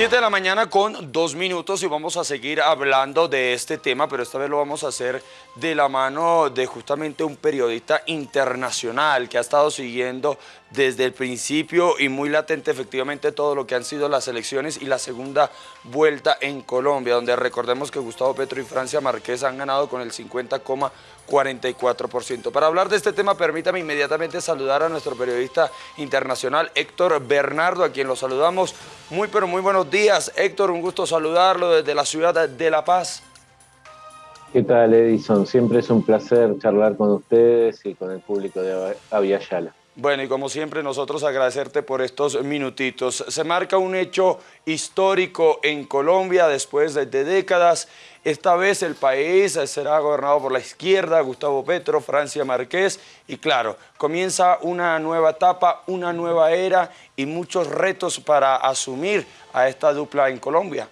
7 de la mañana con dos minutos y vamos a seguir hablando de este tema, pero esta vez lo vamos a hacer de la mano de justamente un periodista internacional que ha estado siguiendo desde el principio y muy latente efectivamente todo lo que han sido las elecciones y la segunda vuelta en Colombia, donde recordemos que Gustavo Petro y Francia Márquez han ganado con el 50,44%. Para hablar de este tema, permítame inmediatamente saludar a nuestro periodista internacional Héctor Bernardo, a quien lo saludamos. Muy pero muy buenos días, Héctor, un gusto saludarlo desde la ciudad de La Paz. ¿Qué tal, Edison? Siempre es un placer charlar con ustedes y con el público de Aviala. Bueno, y como siempre, nosotros agradecerte por estos minutitos. Se marca un hecho histórico en Colombia después de, décadas. Esta vez el país será gobernado por la izquierda, Gustavo Petro, Francia Márquez, y claro, comienza una nueva etapa, una nueva era y muchos retos para asumir a esta dupla en Colombia.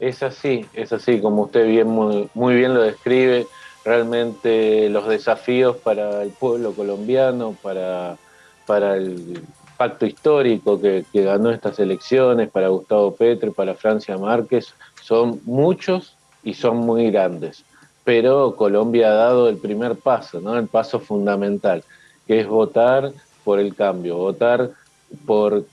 Es así, es así, como usted bien, muy, muy bien lo describe, realmente los desafíos para el pueblo colombiano, para, para el pacto histórico que, ganó estas elecciones, para Gustavo Petro, para Francia Márquez, son muchos y son muy grandes. Pero Colombia ha dado el primer paso, ¿no? el paso fundamental, que es votar por el cambio, votar por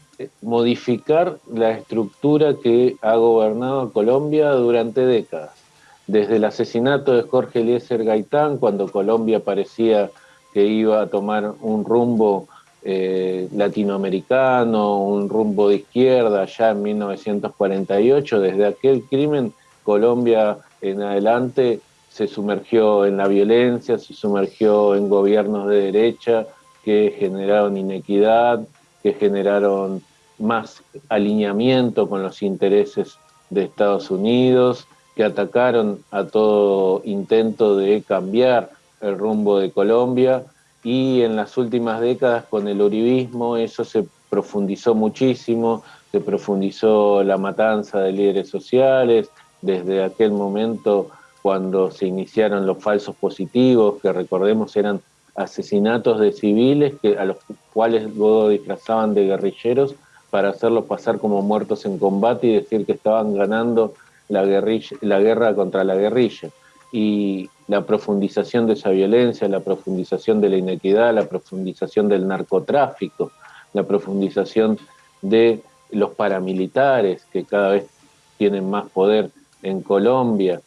modificar la estructura que ha gobernado Colombia durante décadas. Desde el asesinato de Jorge Eliezer Gaitán, cuando Colombia parecía que iba a tomar un rumbo eh, latinoamericano, un rumbo de izquierda, ya en 1948, desde aquel crimen Colombia en adelante se sumergió en la violencia, se sumergió en gobiernos de derecha que generaron inequidad, que generaron más alineamiento con los intereses de Estados Unidos, atacaron a todo intento de cambiar el rumbo de Colombia y en las últimas décadas con el uribismo eso se profundizó muchísimo, se profundizó la matanza de líderes sociales, desde aquel momento cuando se iniciaron los falsos positivos, que recordemos eran asesinatos de civiles que, a los cuales luego disfrazaban de guerrilleros para hacerlos pasar como muertos en combate y decir que estaban ganando la, guerrilla, la guerra contra la guerrilla. Y la profundización de esa violencia, la profundización de la inequidad, la profundización del narcotráfico, la profundización de los paramilitares que cada vez tienen más poder en Colombia.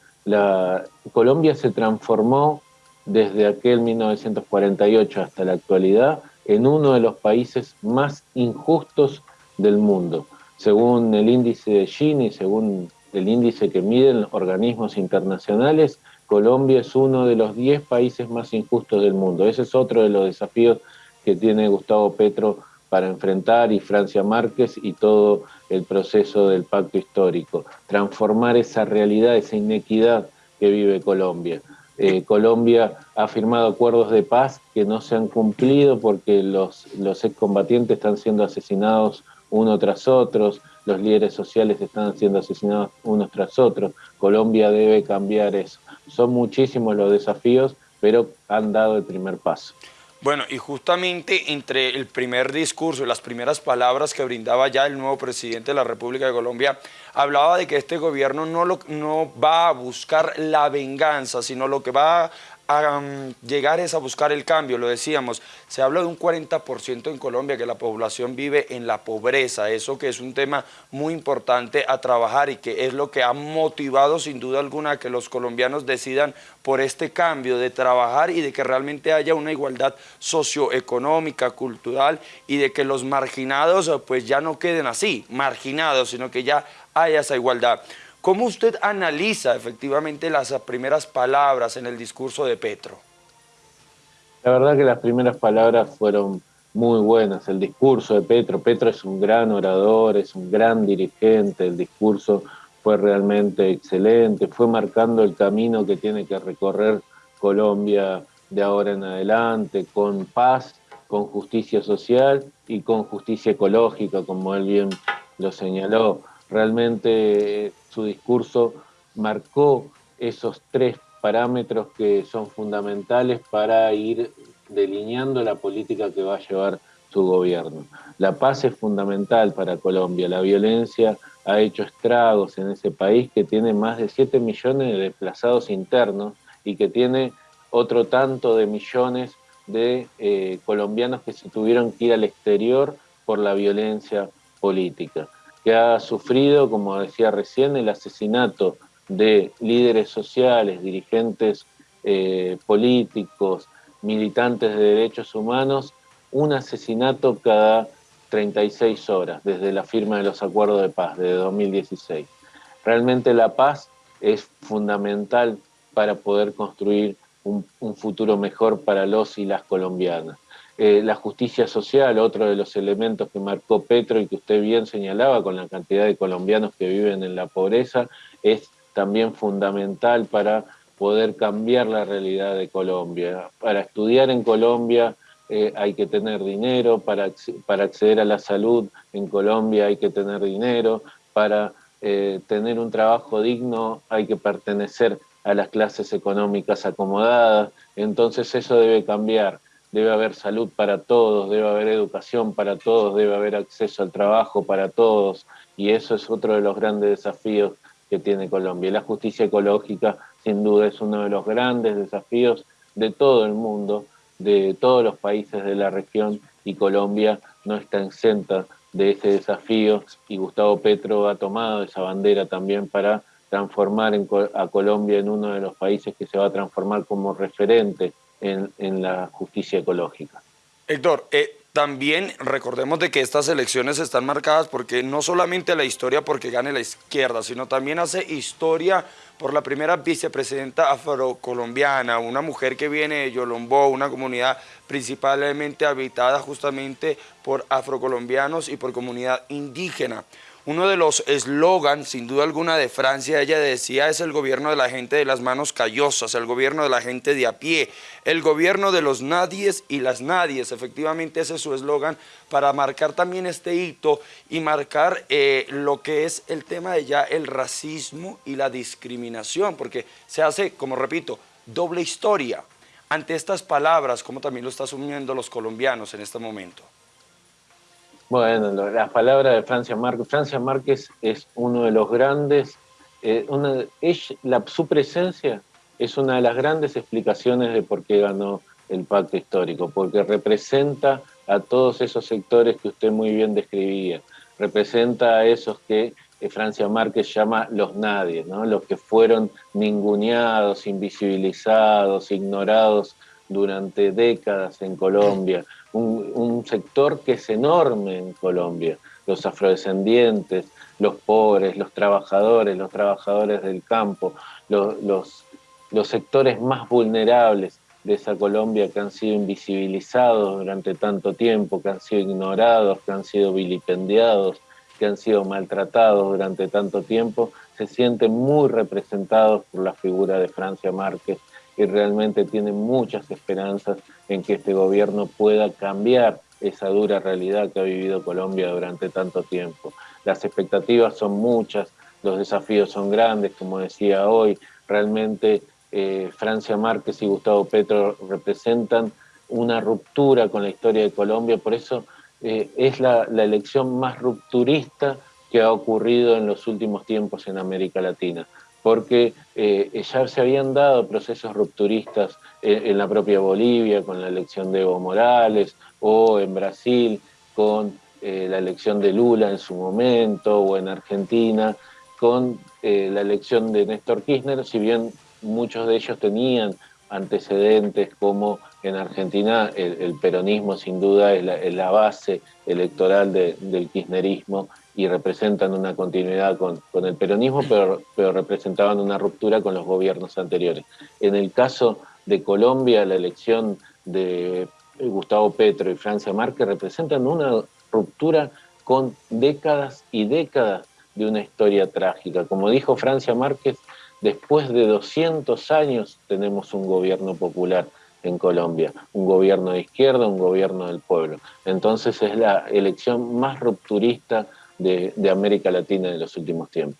Colombia se transformó desde aquel 1948 hasta la actualidad en uno de los países más injustos del mundo. Según el índice de Gini, según el índice que miden organismos internacionales, Colombia es uno de los 10 países más injustos del mundo. Ese es otro de los desafíos que tiene Gustavo Petro para enfrentar y Francia Márquez y todo el proceso del pacto histórico. Transformar esa realidad, esa inequidad que vive Colombia. Eh, Colombia ha firmado acuerdos de paz que no se han cumplido porque los, los excombatientes están siendo asesinados uno tras otro, los líderes sociales están siendo asesinados unos tras otros. Colombia debe cambiar eso. Son muchísimos los desafíos, pero han dado el primer paso. Bueno, y justamente entre el primer discurso y las primeras palabras que brindaba ya el nuevo presidente de la República de Colombia, hablaba de que este gobierno no, lo, no va a buscar la venganza, sino lo que va llegar es a buscar el cambio, lo decíamos, se habla de un 40% en Colombia que la población vive en la pobreza, eso que es un tema muy importante a trabajar y que es lo que ha motivado sin duda alguna que los colombianos decidan por este cambio de trabajar y de que realmente haya una igualdad socioeconómica, cultural y de que los marginados pues ya no queden así, marginados, sino que ya haya esa igualdad. ¿Cómo usted analiza efectivamente las primeras palabras en el discurso de Petro? La verdad que las primeras palabras fueron muy buenas. El discurso de Petro, Petro es un gran orador, es un gran dirigente, el discurso fue realmente excelente, fue marcando el camino que tiene que recorrer Colombia de ahora en adelante, con paz, con justicia social y con justicia ecológica, como él bien lo señaló. Realmente su discurso marcó esos tres parámetros que son fundamentales para ir delineando la política que va a llevar su gobierno. La paz es fundamental para Colombia. La violencia ha hecho estragos en ese país que tiene más de 7 millones de desplazados internos y que tiene otro tanto de millones de eh, colombianos que se tuvieron que ir al exterior por la violencia política, que ha sufrido, como decía recién, el asesinato de líderes sociales, dirigentes eh, políticos, militantes de derechos humanos, un asesinato cada 36 horas desde la firma de los acuerdos de paz de 2016. Realmente la paz es fundamental para poder construir un, futuro mejor para los y las colombianas. Eh, la justicia social, otro de los elementos que marcó Petro y que usted bien señalaba con la cantidad de colombianos que viven en la pobreza, es también fundamental para poder cambiar la realidad de Colombia. Para estudiar en Colombia eh, hay que tener dinero, para, para acceder a la salud en Colombia hay que tener dinero, para eh, tener un trabajo digno hay que pertenecer a las clases económicas acomodadas, entonces eso debe cambiar. Debe haber salud para todos, debe haber educación para todos, debe haber acceso al trabajo para todos, y eso es otro de los grandes desafíos que tiene Colombia. La justicia ecológica, sin duda, es uno de los grandes desafíos de todo el mundo, de todos los países de la región, y Colombia no está exenta de ese desafío, y Gustavo Petro ha tomado esa bandera también para transformar a Colombia en uno de los países que se va a transformar como referente en, la justicia ecológica. Héctor, eh, también recordemos de que estas elecciones están marcadas porque no solamente la historia porque gane la izquierda, sino también hace historia por la primera vicepresidenta afrocolombiana, una mujer que viene de Yolombó, una comunidad principalmente habitada justamente por afrocolombianos y por comunidad indígena. Uno de los eslogans, sin duda alguna, de Francia, ella decía, es el gobierno de la gente de las manos callosas, el gobierno de la gente de a pie, el gobierno de los nadies y las nadies. Efectivamente, ese es su eslogan para marcar también este hito y marcar eh, lo que es el tema de ya el racismo y la discriminación, porque se hace, como repito, doble historia. Ante estas palabras, como también lo están asumiendo los colombianos en este momento. Bueno, las palabras de Francia Márquez. Francia Márquez es uno de los grandes, eh, una, la, su presencia es una de las grandes explicaciones de por qué ganó el pacto histórico, porque representa a todos esos sectores que usted muy bien describía, representa a esos que eh, Francia Márquez llama los nadie, ¿no? los que fueron ninguneados, invisibilizados, ignorados durante décadas en Colombia, un, sector que es enorme en Colombia, los afrodescendientes, los pobres, los trabajadores, los trabajadores del campo, los, los, sectores más vulnerables de esa Colombia que han sido invisibilizados durante tanto tiempo, que han sido ignorados, que han sido vilipendiados, que han sido maltratados durante tanto tiempo, se sienten muy representados por la figura de Francia Márquez y realmente tienen muchas esperanzas en que este gobierno pueda cambiar esa dura realidad que ha vivido Colombia durante tanto tiempo. Las expectativas son muchas, los desafíos son grandes, como decía hoy, realmente eh, Francia Márquez y Gustavo Petro representan una ruptura con la historia de Colombia, por eso eh, es la elección más rupturista que ha ocurrido en los últimos tiempos en América Latina porque eh, ya se habían dado procesos rupturistas en, la propia Bolivia con la elección de Evo Morales o en Brasil con eh, la elección de Lula en su momento o en Argentina con eh, la elección de Néstor Kirchner, si bien muchos de ellos tenían antecedentes como en Argentina el, peronismo sin duda es la, base electoral del kirchnerismo y representan una continuidad con, el peronismo, pero, pero representaban una ruptura con los gobiernos anteriores. En el caso de Colombia, la elección de Gustavo Petro y Francia Márquez representan una ruptura con décadas y décadas de una historia trágica. Como dijo Francia Márquez, después de 200 años tenemos un gobierno popular en Colombia, un gobierno de izquierda, un gobierno del pueblo. Entonces es la elección más rupturista de, América Latina en los últimos tiempos.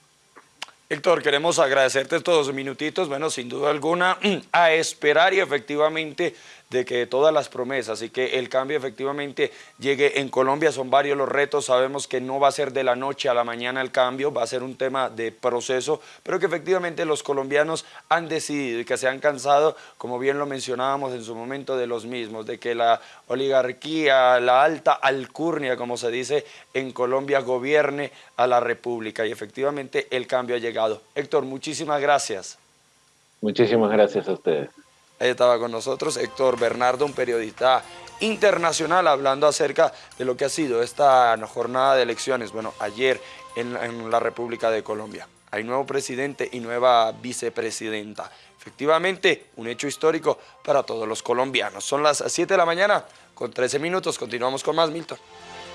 Héctor, queremos agradecerte estos minutitos, bueno, sin duda alguna, a esperar y efectivamente de que todas las promesas y que el cambio efectivamente llegue en Colombia, son varios los retos, sabemos que no va a ser de la noche a la mañana el cambio, va a ser un tema de proceso, pero que efectivamente los colombianos han decidido y que se han cansado, como bien lo mencionábamos en su momento, de los mismos, de que la oligarquía, la alta alcurnia, como se dice en Colombia, gobierne a la República y efectivamente el cambio ha llegado. Héctor, muchísimas gracias. Muchísimas gracias a ustedes. Ahí estaba con nosotros Héctor Bernardo, un periodista internacional, hablando acerca de lo que ha sido esta jornada de elecciones, bueno, ayer en, la República de Colombia. Hay nuevo presidente y nueva vicepresidenta. Efectivamente, un hecho histórico para todos los colombianos. Son las 7 de la mañana, con 13 minutos. Continuamos con más, Milton.